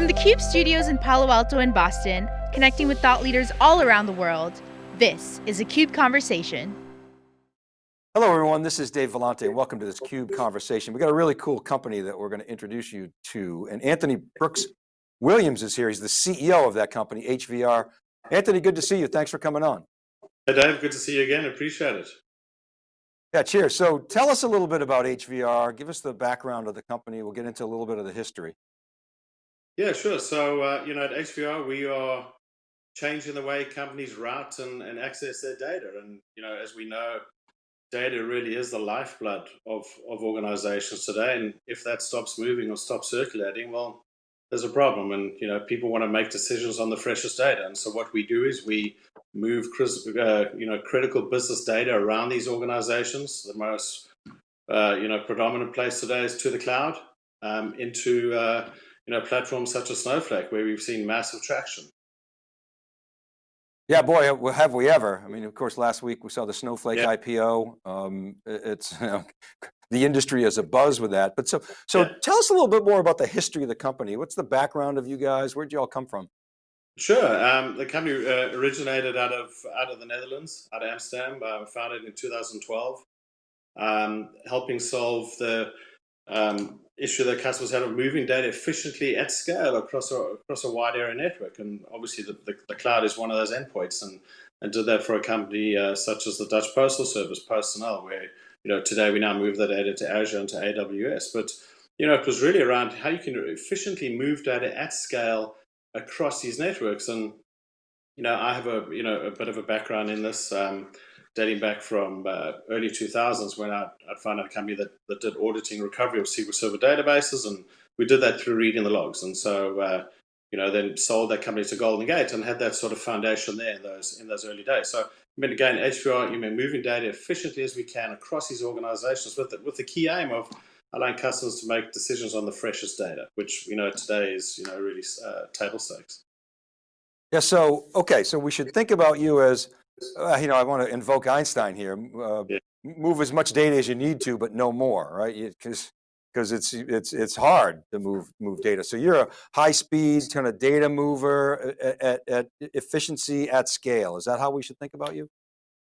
From the CUBE studios in Palo Alto and Boston, connecting with thought leaders all around the world, this is a CUBE Conversation. Hello everyone, this is Dave Vellante welcome to this CUBE Conversation. We got a really cool company that we're going to introduce you to and Anthony Brooks Williams is here. He's the CEO of that company, HVR. Anthony, good to see you. Thanks for coming on. Hey Dave, good to see you again. Appreciate it. Yeah, cheers. So tell us a little bit about HVR. Give us the background of the company. We'll get into a little bit of the history. Yeah, sure. So, uh, you know, at HVR, we are changing the way companies route and, and access their data. And, you know, as we know, data really is the lifeblood of, of organizations today. And if that stops moving or stops circulating, well, there's a problem. And, you know, people want to make decisions on the freshest data. And so what we do is we move, uh, you know, critical business data around these organizations. The most, uh, you know, predominant place today is to the cloud um, into, uh, you know, platforms such as Snowflake, where we've seen massive traction. Yeah, boy, have we ever. I mean, of course, last week we saw the Snowflake yeah. IPO. Um, it's, you know, the industry is a buzz with that. But so, so yeah. tell us a little bit more about the history of the company. What's the background of you guys? Where'd you all come from? Sure. Um, the company uh, originated out of out of the Netherlands, out of Amsterdam, uh, founded in 2012, um, helping solve the um, issue that customers had of moving data efficiently at scale across a, across a wide area network. And obviously the, the, the cloud is one of those endpoints and, and did that for a company uh, such as the Dutch Postal Service, PostNL, where, you know, today we now move the data to Azure and to AWS. But, you know, it was really around how you can efficiently move data at scale across these networks. And, you know, I have a, you know, a bit of a background in this. Um, dating back from uh, early 2000s when I, found a company that, that did auditing recovery of SQL Server databases, and we did that through reading the logs. And so, uh, you know, then sold that company to GoldenGate and had that sort of foundation there in those in those early days. So, I mean, again, HVR, you mean moving data efficiently as we can across these organizations with the, with the key aim of allowing customers to make decisions on the freshest data, which you know today is you know really uh, table stakes. Yeah. So okay. So we should think about you as uh, you know, I want to invoke Einstein here. Uh, yeah. Move as much data as you need to, but no more, right? Because because it's it's it's hard to move move data. So you're a high speed kind of data mover at, at, at, efficiency at scale. Is that how we should think about you?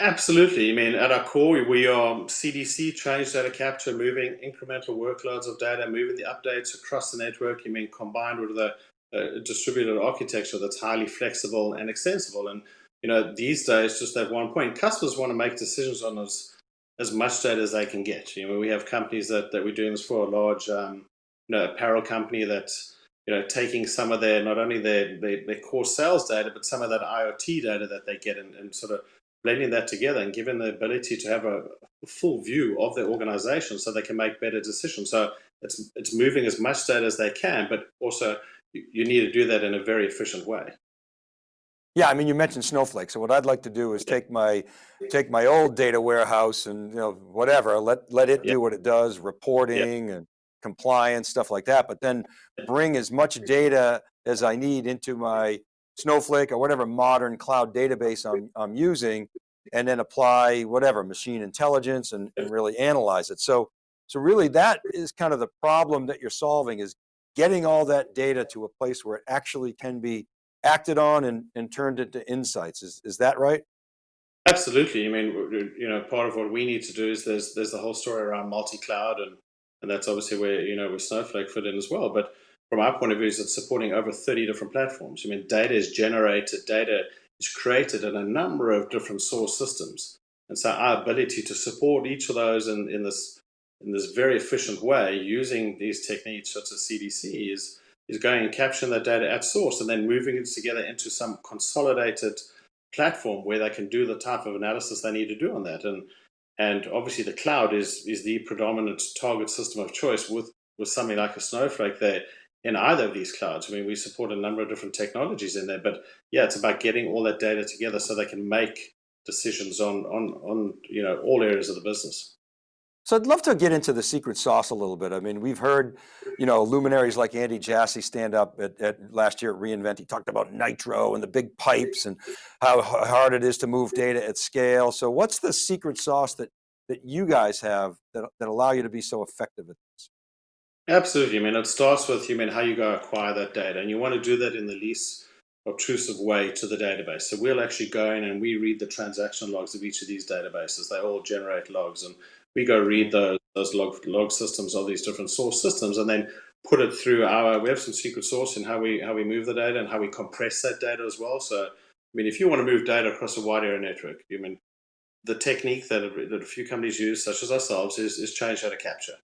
Absolutely. I mean, at our core, we are CDC, change data capture, moving incremental workloads of data, moving the updates across the network. You mean combined with the uh, distributed architecture that's highly flexible and extensible. And you know, these days, just at one point, customers want to make decisions on as, as much data as they can get. You know, we have companies that, that we're doing this for, a large um, you know, apparel company that's, you know, taking some of their, not only their, their, their, core sales data, but some of that IoT data that they get and, and sort of blending that together and giving the ability to have a full view of their organization so they can make better decisions. So it's, it's moving as much data as they can, but also you, you need to do that in a very efficient way. Yeah, I mean, you mentioned Snowflake. So what I'd like to do is take my take my old data warehouse and you know whatever, let let it do what it does, reporting and compliance stuff like that. But then bring as much data as I need into my Snowflake or whatever modern cloud database I'm I'm using, and then apply whatever machine intelligence and, and really analyze it. So so really that is kind of the problem that you're solving is getting all that data to a place where it actually can be acted on and, and turned into insights. Is, is that right? Absolutely. I mean, you know, part of what we need to do is there's there's the whole story around multi-cloud, and and that's obviously where you know where Snowflake fit in as well. But from our point of view, is it's supporting over 30 different platforms. I mean, data is generated, data is created in a number of different source systems, and so our ability to support each of those in in this in this very efficient way using these techniques such as CDC is is going and capturing that data at source and then moving it together into some consolidated platform where they can do the type of analysis they need to do on that. And and obviously the cloud is is the predominant target system of choice with with something like a Snowflake there in either of these clouds. I mean, we support a number of different technologies in there, but yeah, it's about getting all that data together so they can make decisions on on on you know all areas of the business. So I'd love to get into the secret sauce a little bit. I mean, we've heard, you know, luminaries like Andy Jassy stand up at, at, last year at re:Invent. He talked about Nitro and the big pipes and how hard it is to move data at scale. So what's the secret sauce that that you guys have that, that allow you to be so effective at this? Absolutely. I mean, it starts with you mean how you go acquire that data, and you want to do that in the least obtrusive way to the database. So we'll actually go in and we read the transaction logs of each of these databases. They all generate logs, and we go read those those log log systems of these different source systems, and then put it through our. We have some secret sauce in how we how we move the data and how we compress that data as well. So, I mean, if you want to move data across a wide area network, I mean, the technique that a, that a few companies use, such as ourselves, is is change data capture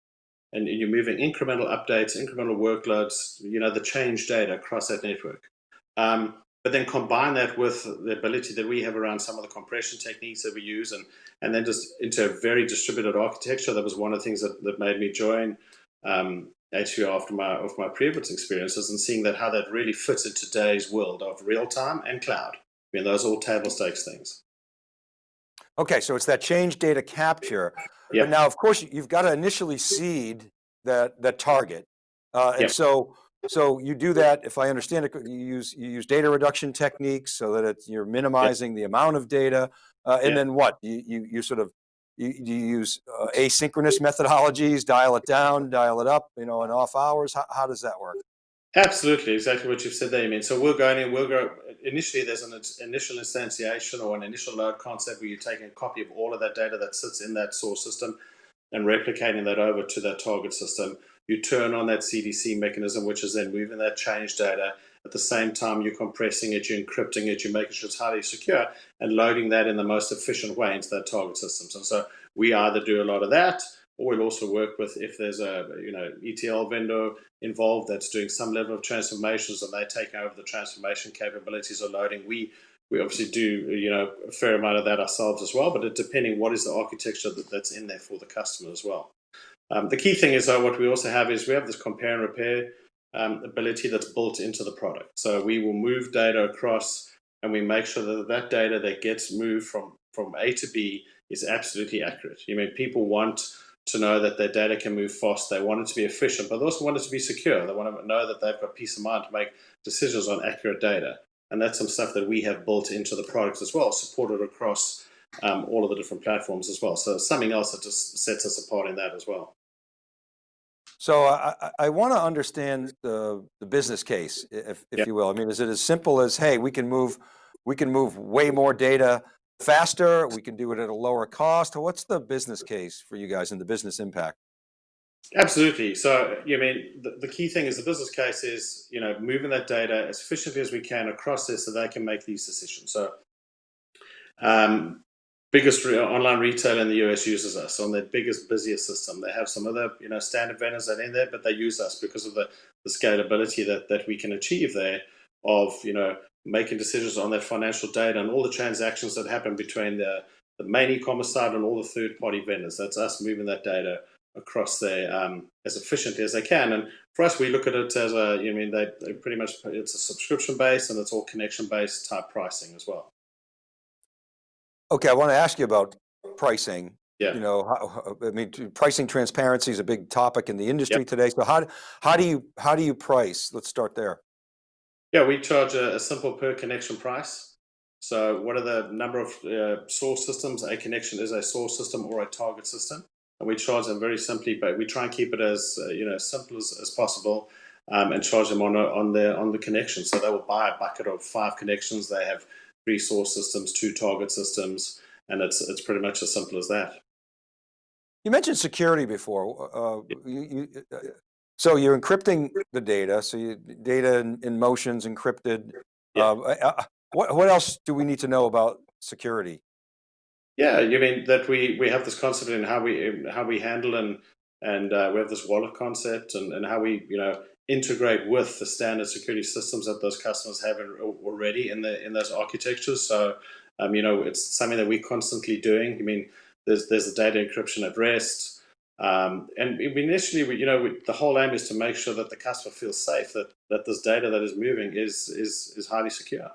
and you're moving incremental updates, incremental workloads, you know, the change data across that network. Um, but then combine that with the ability that we have around some of the compression techniques that we use and, and then just into a very distributed architecture. That was one of the things that, that made me join um, HVR after my, of my previous experiences and seeing that how that really fits in today's world of real time and cloud. I mean, those are all table stakes things. Okay, so it's that change data capture. Yeah. But now, of course, you've got to initially seed that that target, uh, and Yeah. so so you do that. If I understand it, you use you use data reduction techniques so that it's, you're minimizing the amount of data, uh, and then what? You you you sort of you, you use uh, asynchronous methodologies, dial it down, dial it up, you know, in off hours. How, how does that work? Absolutely, exactly what you've said there. I mean, so we're going in, we'll go, initially there's an initial instantiation or an initial load concept where you're taking a copy of all of that data that sits in that source system and replicating that over to that target system. You turn on that CDC mechanism, which is then moving that change data. At the same time, you're compressing it, you're encrypting it, you're making sure it's highly secure and loading that in the most efficient way into that target systems. And so we either do a lot of that or we'll also work with if there's a you know ETL vendor involved that's doing some level of transformations and they take over the transformation capabilities or loading. We we obviously do you know a fair amount of that ourselves as well, but it, depending what is the architecture that, that's in there for the customer as well. Um, the key thing is though what we also have is we have this compare and repair um, ability that's built into the product. So we will move data across and we make sure that that data that gets moved from from A to B is absolutely accurate. You mean people want to know that their data can move fast. They want it to be efficient, but they also want it to be secure. They want to know that they've got peace of mind to make decisions on accurate data. And that's some stuff that we have built into the products as well, supported across um, all of the different platforms as well. So something else that just sets us apart in that as well. So I, I, I want to understand the, the business case, if, if Yep. you will. I mean, is it as simple as, hey, we can move, we can move way more data faster, we can do it at a lower cost. What's the business case for you guys and the business impact? Absolutely. So, you mean the, the key thing is the business case is you know moving that data as efficiently as we can across this so they can make these decisions. So, um, biggest re- online retailer in the US uses us on their biggest busiest system. They have some other you know standard vendors that are in there, but they use us because of the, the scalability that that we can achieve there. Of you know making decisions on that financial data and all the transactions that happen between the the main e-commerce side and all the third party vendors. That's us moving that data across there um, as efficiently as they can. And for us, we look at it as a, you know, I mean, they, they pretty much, it's a subscription based and it's all connection based type pricing as well. Okay, I want to ask you about pricing. Yeah. You know, how, I mean, pricing transparency is a big topic in the industry today. So how, how do you, how do you price? Let's start there. Yeah, we charge a, a simple per connection price. So what are the number of uh, source systems? A connection is a source system or a target system. And we charge them very simply, but we try and keep it as uh, you know simple as, as possible, um, and charge them on a, on the on the connection. So they will buy a bucket of five connections. They have three source systems, two target systems, and it's it's pretty much as simple as that. You mentioned security before. Uh, you, you, uh, so you're encrypting the data. So you, data in, in motion's encrypted. Yeah. Uh, uh, what, what else do we need to know about security? Yeah, you mean that we we have this concept in how we how we handle and and uh, we have this wallet concept and, and how we you know integrate with the standard security systems that those customers have already in the in those architectures. So um, you know it's something that we're constantly doing. I mean, there's there's the data encryption at rest. Um, and initially, we, you know, we, the whole aim is to make sure that the customer feels safe that that this data that is moving is is is highly secure.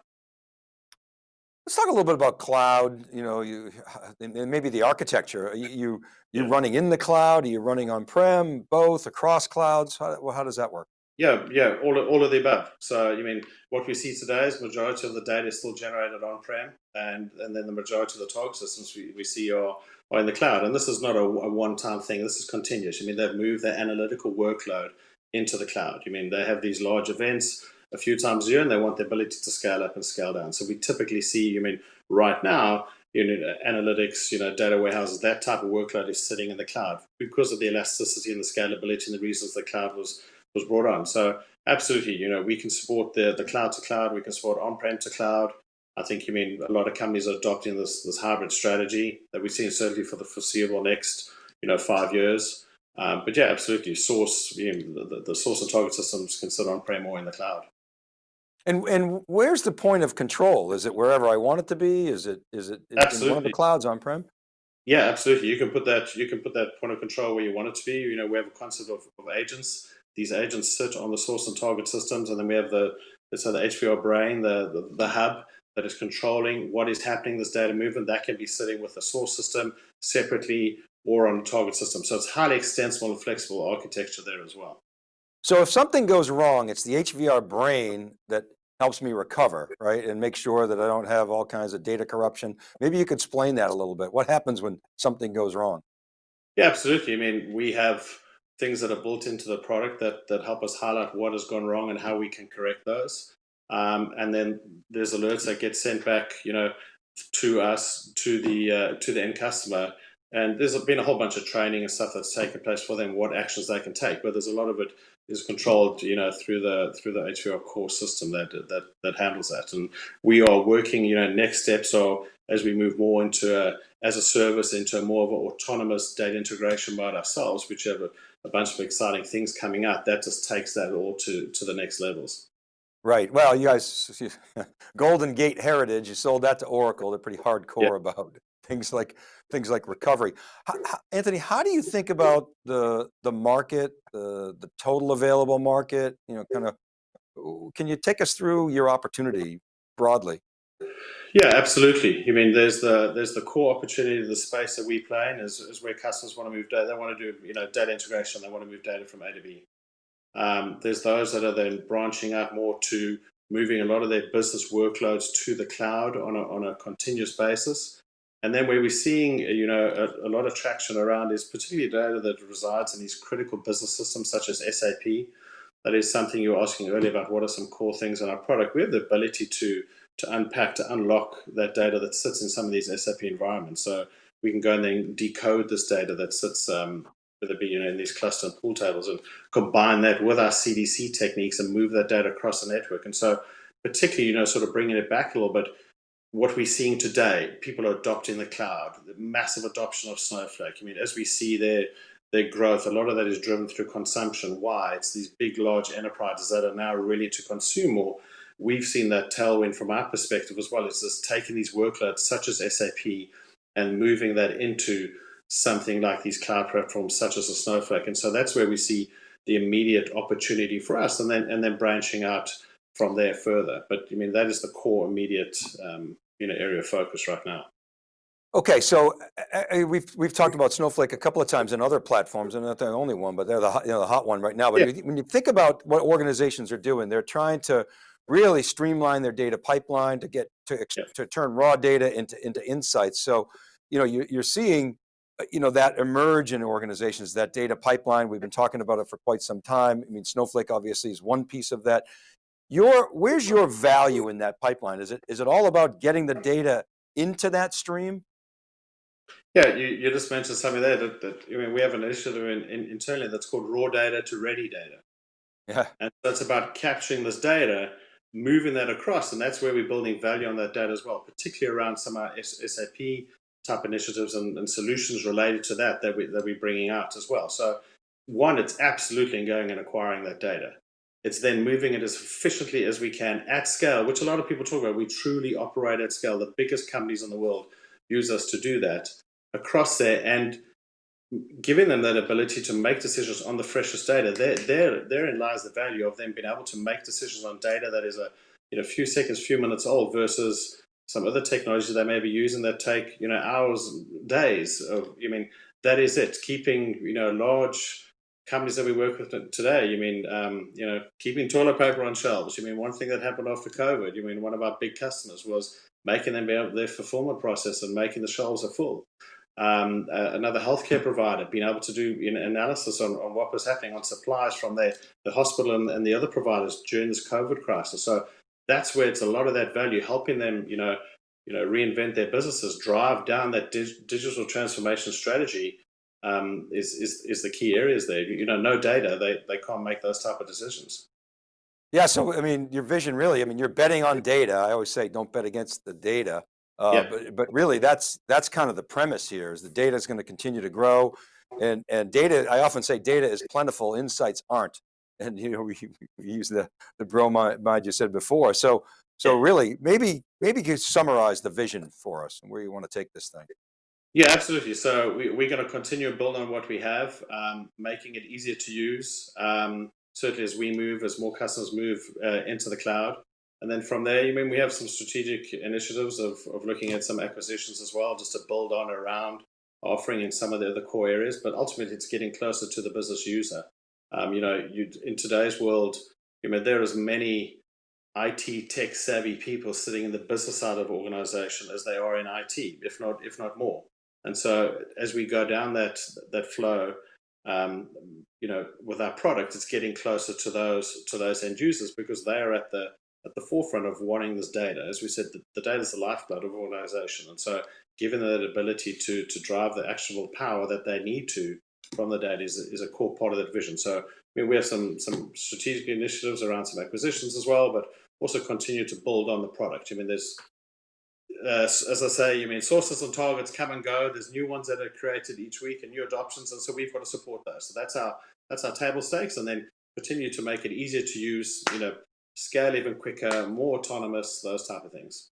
Let's talk a little bit about cloud, you know, you, and maybe the architecture. You, you, you're Yeah. running in the cloud, are you running on-prem, both, across clouds? How, well, how does that work? Yeah, yeah, all of, all of the above. So, you mean what we see today is majority of the data is still generated on-prem. and and then the majority of the target systems we, we see are are in the cloud. And this is not a, a one-time thing. This is continuous. I mean, they've moved their analytical workload into the cloud. I mean, they have these large events a few times a year, and they want the ability to scale up and scale down. So we typically see, I mean, right now, you know, analytics, you know, data warehouses, that type of workload is sitting in the cloud because of the elasticity and the scalability and the reasons the cloud was was brought on. So absolutely, you know, we can support the the cloud to cloud, we can support on-prem to cloud. I think you mean a lot of companies are adopting this this hybrid strategy that we're seeing certainly for the foreseeable next, you know, five years. Um, but yeah, absolutely, source you know, the, the source and target systems can sit on-prem or in the cloud. And and where's the point of control? Is it wherever I want it to be? Is it is it in one of the clouds on-prem? Yeah, absolutely. You can put that you can put that point of control where you want it to be. You know, we have a concept of, of agents. These agents sit on the source and target systems, and then we have the let's the HVR brain, the, the, the hub that is controlling what is happening, this data movement, that can be sitting with the source system separately or on the target system. So it's highly extensible and flexible architecture there as well. So if something goes wrong, it's the HVR brain that helps me recover, right? And make sure that I don't have all kinds of data corruption. Maybe you could explain that a little bit. What happens when something goes wrong? Yeah, absolutely. I mean, we have things that are built into the product that, that help us highlight what has gone wrong and how we can correct those. Um, and then there's alerts that get sent back, you know, to us, to the uh, to the end customer. And there's been a whole bunch of training and stuff that's taken place for them, what actions they can take. But there's a lot of it is controlled, you know, through the through the HVR core system that that that handles that. And we are working, you know, next steps are as we move more into a, as a service into a more of an autonomous data integration mode ourselves, which have a, a bunch of exciting things coming out. That just takes that all to to the next levels. Right. Well, you guys, GoldenGate Heritage, you sold that to Oracle. They're pretty hardcore yeah. about things like things like recovery. How, how, Anthony, how do you think about the the market, the the total available market? You know, kind of. Can you take us through your opportunity broadly? Yeah, absolutely. I mean, there's the there's the core opportunity, of the space that we play in is, is where customers want to move data. They want to do you know data integration. They want to move data from A to B. Um, there's those that are then branching out more to moving a lot of their business workloads to the cloud on a, on a continuous basis. And then where we're seeing, you know, a, a, lot of traction around is particularly data that resides in these critical business systems such as SAP. That is something you were asking earlier about what are some core things in our product. We have the ability to, to unpack, to unlock that data that sits in some of these SAP environments. So we can go and then decode this data that sits um, whether it be you know in these cluster and pool tables and combine that with our CDC techniques and move that data across the network. And so particularly, you know, sort of bringing it back a little bit, what we're seeing today, people are adopting the cloud, the massive adoption of Snowflake. I mean, as we see their their growth, a lot of that is driven through consumption. Why? It's these big, large enterprises that are now ready to consume more. We've seen that tailwind from our perspective as well. It's just taking these workloads such as SAP and moving that into something like these cloud platforms such as a Snowflake. And so that's where we see the immediate opportunity for us and then and then branching out from there further. But I mean, that is the core immediate um, you know, area of focus right now. Okay, so uh, we've we've talked about Snowflake a couple of times in other platforms, and not the only one, but they're the hot, you know, the hot one right now. But yeah. when you think about what organizations are doing, they're trying to really streamline their data pipeline to get to yeah. to turn raw data into into insights. So, you know, you, you're seeing uh, you know, that emerge in organizations, that data pipeline, we've been talking about it for quite some time. I mean, Snowflake obviously is one piece of that. Your, where's your value in that pipeline? Is it, is it all about getting the data into that stream? Yeah, you, you just mentioned something there that, that I mean, we have an initiative in, in, internally that's called raw data to ready data. Yeah. And that's about capturing this data, moving that across, and that's where we're building value on that data as well, particularly around some of our SAP type initiatives and, and solutions related to that that, we, that we're bringing out as well. So one, it's absolutely going and acquiring that data. It's then moving it as efficiently as we can at scale, which a lot of people talk about. We truly operate at scale. The biggest companies in the world use us to do that across there and giving them that ability to make decisions on the freshest data. There, there, therein lies the value of them being able to make decisions on data that is a you know, few seconds, few minutes old versus some other technologies they may be using that take you know hours, days. Of, I mean, that is it. Keeping you know large companies that we work with today. You mean, um, you know, keeping toilet paper on shelves. You mean, one thing that happened after COVID. You mean, one of our big customers was making them be able their fulfillment process and making the shelves are full. Um, uh, another healthcare provider being able to do you know, analysis on, on what was happening on supplies from their, the hospital and, and the other providers during this COVID crisis. So that's where it's a lot of that value, helping them, you know, you know, reinvent their businesses, drive down that dig digital transformation strategy um, is, is, is the key areas there. You know, no data, they, they can't make those type of decisions. Yeah, so I mean, your vision really, I mean, you're betting on data. I always say, don't bet against the data. Uh, Yeah. but, but really that's, that's kind of the premise here is the data is going to continue to grow. And, and data, I often say data is plentiful, insights aren't. And you know, we, we use the, the bromide you said before. So, so really maybe, maybe you could summarize the vision for us and where you want to take this thing. Yeah, absolutely. So we, we're going to continue to build on what we have, um, making it easier to use. Um, certainly, as we move, as more customers move uh, into the cloud, and then from there, you mean we have some strategic initiatives of, of looking at some acquisitions as well, just to build on around offering in some of the other core areas. But ultimately, it's getting closer to the business user. Um, you know, in today's world, you know, there are as many IT tech savvy people sitting in the business side of organization as they are in IT, if not if not more. And so as we go down that that flow, um, you know, with our product, it's getting closer to those to those end users because they are at the at the forefront of wanting this data. As we said, the, the data is the lifeblood of organization, and so given that ability to to drive the actionable power that they need to from the data is, is a core part of that vision. So I mean, we have some some strategic initiatives around some acquisitions as well, but also continue to build on the product. I mean, there's uh, as I say, you mean sources and targets come and go. There's new ones that are created each week and new adoptions, and so we've got to support those. So that's our that's our table stakes, and then continue to make it easier to use. You know, scale even quicker, more autonomous, those type of things.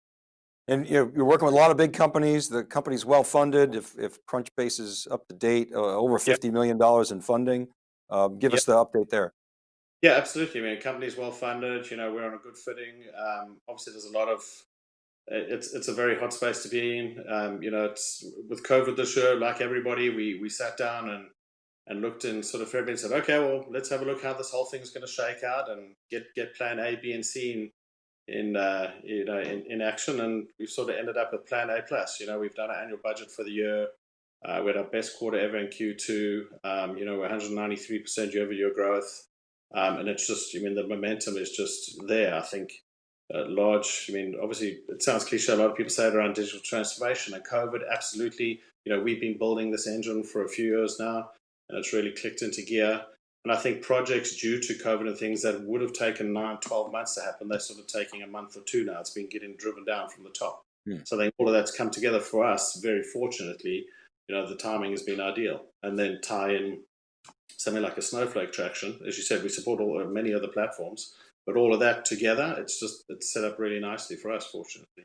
And you know, you're working with a lot of big companies. The company's well funded. If, if Crunchbase is up to date, uh, over Yep. $50 million in funding. Um, give Yep. us the update there. Yeah, absolutely. I mean, company's well funded. You know, we're on a good footing. Um, obviously, there's a lot of it's it's a very hot space to be in. Um, you know, it's with COVID this year, like everybody, we we sat down and and looked in sort of February and said, okay, well, let's have a look how this whole thing's going to shake out and get get Plan A, B, and C in in uh, you know in, in action. And we've sort of ended up with Plan A plus. You know, we've done our annual budget for the year. Uh, we had our best quarter ever in Q2. Um, you know, we're 193% year-over-year growth. Um, and it's just, I mean, the momentum is just there. I think uh, large, I mean, obviously, it sounds cliche. A lot of people say it around digital transformation and COVID. Absolutely, you know, we've been building this engine for a few years now, and it's really clicked into gear. And I think projects due to COVID and things that would have taken nine, 12 months to happen, they're sort of taking a month or two now. It's been getting driven down from the top. Hmm. So I think all of that's come together for us, very fortunately. You know, the timing has been ideal. And then tie in something like a Snowflake traction. As you said, we support all uh, many other platforms, but all of that together, it's just it's set up really nicely for us, fortunately.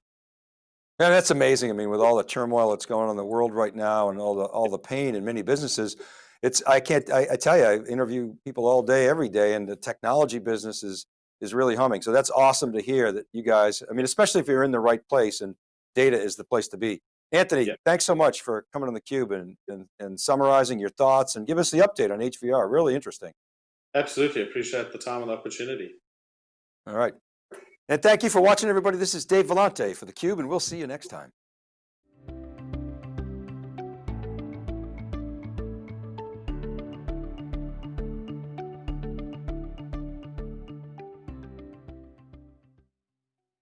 Yeah, that's amazing. I mean, with all the turmoil that's going on in the world right now and all the, all the pain in many businesses, it's, I can't, I, I tell you, I interview people all day, every day, and the technology business is, is really humming. So that's awesome to hear that you guys, I mean, especially if you're in the right place and data is the place to be. Anthony, Yeah. thanks so much for coming on theCUBE and, and, and summarizing your thoughts and give us the update on HVR, really interesting. Absolutely, appreciate the time and the opportunity. All right. And thank you for watching everybody. This is Dave Vellante for theCUBE and we'll see you next time.